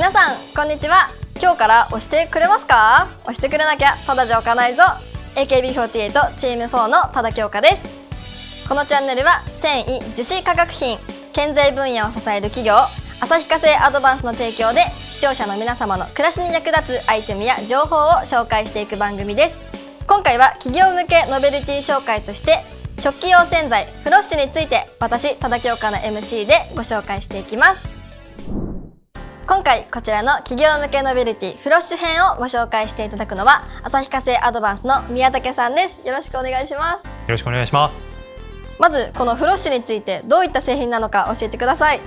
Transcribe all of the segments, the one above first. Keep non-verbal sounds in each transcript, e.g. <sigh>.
皆さんこんにちは。今日から押してくれますか？押してくれなきゃただじゃ置かないぞ。AKB48 チーム4の多田京香です。このチャンネルは繊維樹脂化学品建材分野を支える企業旭化成アドバンスの提供で視聴者の皆様の暮らしに役立つアイテムや情報を紹介していく番組です。今回は企業向けノベルティ紹介として食器用洗剤フロッシュについて私多田京香の MC でご紹介していきます。今回こちらの企業向けノベルティフロッシュ編をご紹介していただくのは旭化成アドバンスの宮武さんです。よろしくお願いします。よろしくお願いします。まずこのフロッシュについてどういった製品なのか教えてください。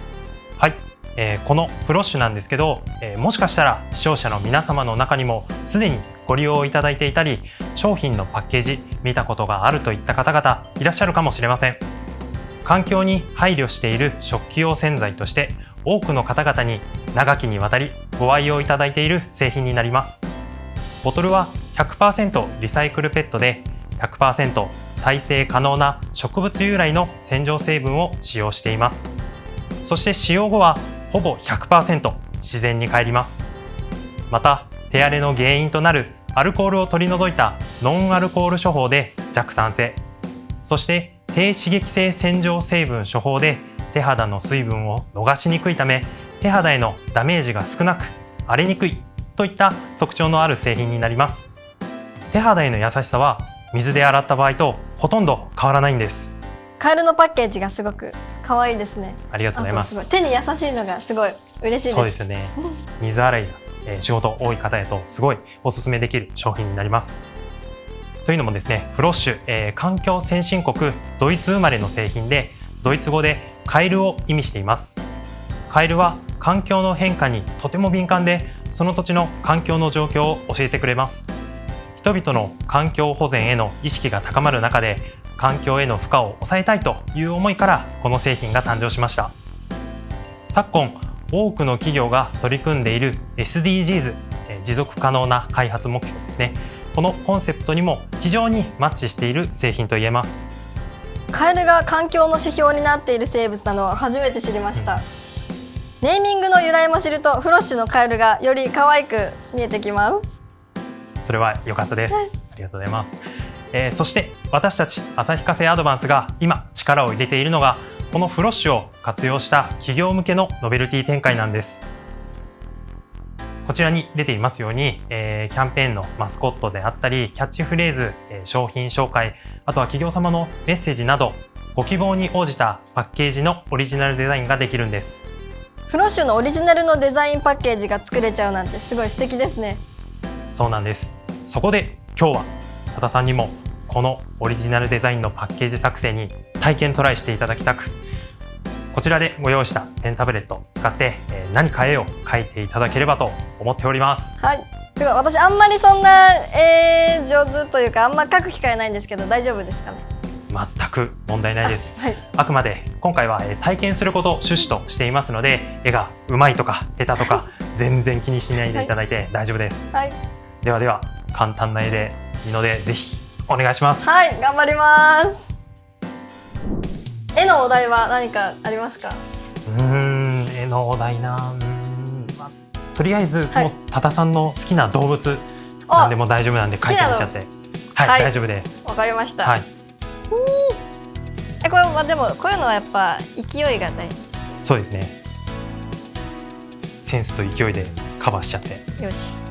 はい。えー、このフロッシュなんですけど、えー、もしかしたら視聴者の皆様の中にもすでにご利用いただいていたり商品のパッケージ見たことがあるといった方々いらっしゃるかもしれません。環境に配慮している食器用洗剤として多くの方々に長きにわたりご愛用いただいている製品になります。ボトルは100%リサイクルペットで100%再生可能な植物由来の洗浄成分を使用しています。そして使用後はほぼ100%自然に帰ります。また手荒れの原因となるアルコールを取り除いたノンアルコール処方で弱酸性。そして低刺激性洗浄成分処方で手肌の水分を逃しにくいため手肌へのダメージが少なく荒れにくいといった特徴のある製品になります。手肌への優しさは水で洗った場合とほとんど変わらないんです。カエルのパッケージがすごく可愛いですね。ありがとうございます。手に優しいのがすごい嬉しいです。そうですよね。水洗いが、えー、仕事多い方へとすごいおすすめできる商品になります。というのもですねフロッシュ、えー、環境先進国ドイツ生まれの製品でドイツ語でカエルを意味しています。カエルは環境の変化にとても敏感でその土地の環境の状況を教えてくれます。人々の環境保全への意識が高まる中で環境への負荷を抑えたいという思いからこの製品が誕生しました。昨今多くの企業が取り組んでいる SDGs 持続可能な開発目標ですね。このコンセプトにも非常にマッチしている製品と言えます。カエルが環境の指標になっている生物なのは初めて知りました、うん、ネーミングの由来も知るとフロッシュのカエルがより可愛く見えてきます。それは良かったです。ありがとうございます。えー、そして私たち旭化成アドバンスが今力を入れているのがこのフロッシュを活用した企業向けのノベルティ展開なんです。こちらに出ていますように、えー、キャンペーンのマスコットであったりキャッチフレーズ、えー、商品紹介あとは企業様のメッセージなどご希望に応じたパッケージのオリジナルデザインができるんですフロッシュのオリジナルのデザインパッケージが作れちゃうなんてすごい素敵ですね。そうなんです。そこで今日は多田さんにもこのオリジナルデザインのパッケージ作成に体験トライしていただきたくこちらでご用意したペンタブレットを使って、え何変えよう書いていただければと思っております。はい。では私あんまりそんな、えー、上手というかあんま書く機会ないんですけど大丈夫ですかね？全く問題ないです、はい、あくまで今回は体験することを趣旨としていますので絵がうまいとか下手とか <laughs> 全然気にしないでいただいて大丈夫です、はい、ではでは簡単な絵でいいのでぜひお願いします。はい頑張ります。絵のお題は何かありますか？うん絵のお題な。まあ、とりあえず、はい、もう多田さんの好きな動物何でも大丈夫なんで書いてみちゃって。はい、はい、大丈夫です。わかりました。はいえこれはでもこういうのはやっぱ勢いが大事ですそうですね。センスと勢いでカバーしちゃって。よし。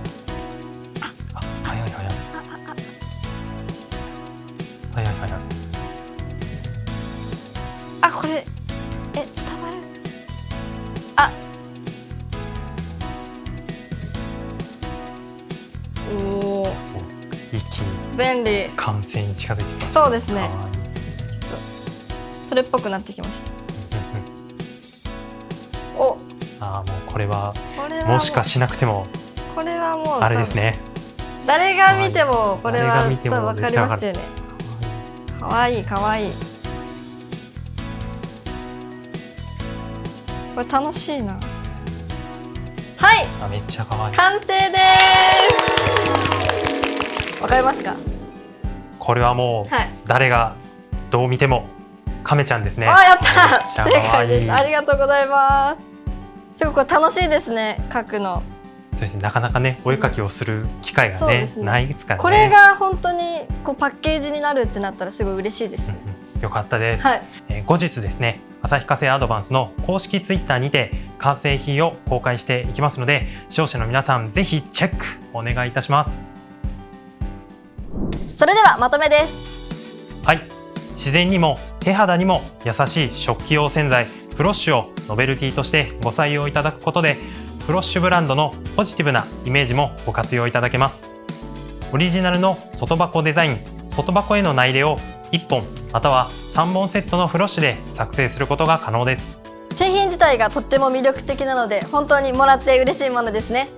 これ便利。完成に近づいてきます、そうですね。ちょっとそれっぽくなってきました。お。ああもうこれはもしかしなくてもこれはもうあれですね。誰が見てもこれは分かりますよね。かわいいかわいい。これ楽しいな。はい。あめっちゃ可愛い。完成です。わかりますか？これはもう、誰がどう見ても亀ちゃんですね。あやった。正解です。ありがとうございます。すごく楽しいですね書くの。そうですね。なかなかねお絵描きをする機会がねね。ないですからね。これが本当にこうパッケージになるってなったらすごい嬉しいです。ね、うんうん。よかったです、はい。えー後日ですね旭化成アドバンスの公式ツイッターにて完成品を公開していきますので視聴者の皆さんぜひチェックお願いいたしますそれではまとめです。はい。自然にも手肌にも優しい食器用洗剤フロッシュをノベルティとしてご採用いただくことでフロッシュブランドのポジティブなイメージもご活用いただけます。オリジナルの外箱デザイン外箱への内入れを1本または3本セットのフロッシュで作成することが可能です。製品自体がとっても魅力的なので本当にもらって嬉しいものですね。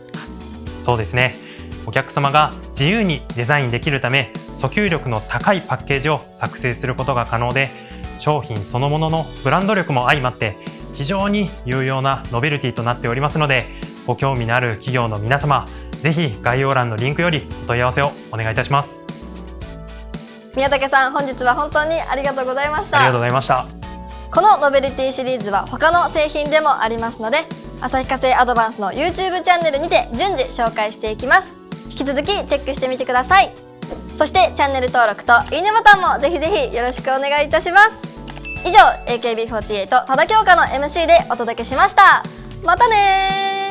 そうですね。お客様が自由にデザインできるため訴求力の高いパッケージを作成することが可能で商品そのもののブランド力も相まって非常に有用なノベルティとなっておりますのでご興味のある企業の皆様ぜひ概要欄のリンクよりお問い合わせをお願いいたします。宮武さん本日は本当にありがとうございましありがとうたございました。このノベルティシリーズは他の製品でもありますので旭化成アドバンスの YouTube チャンネルにて順次紹介していきます引き続きチェックしてみてください。そしてチャンネル登録といいねボタンもぜひぜひよろしくお願いいたします。以上 AKB48 多田京香の MC でお届けしました。またね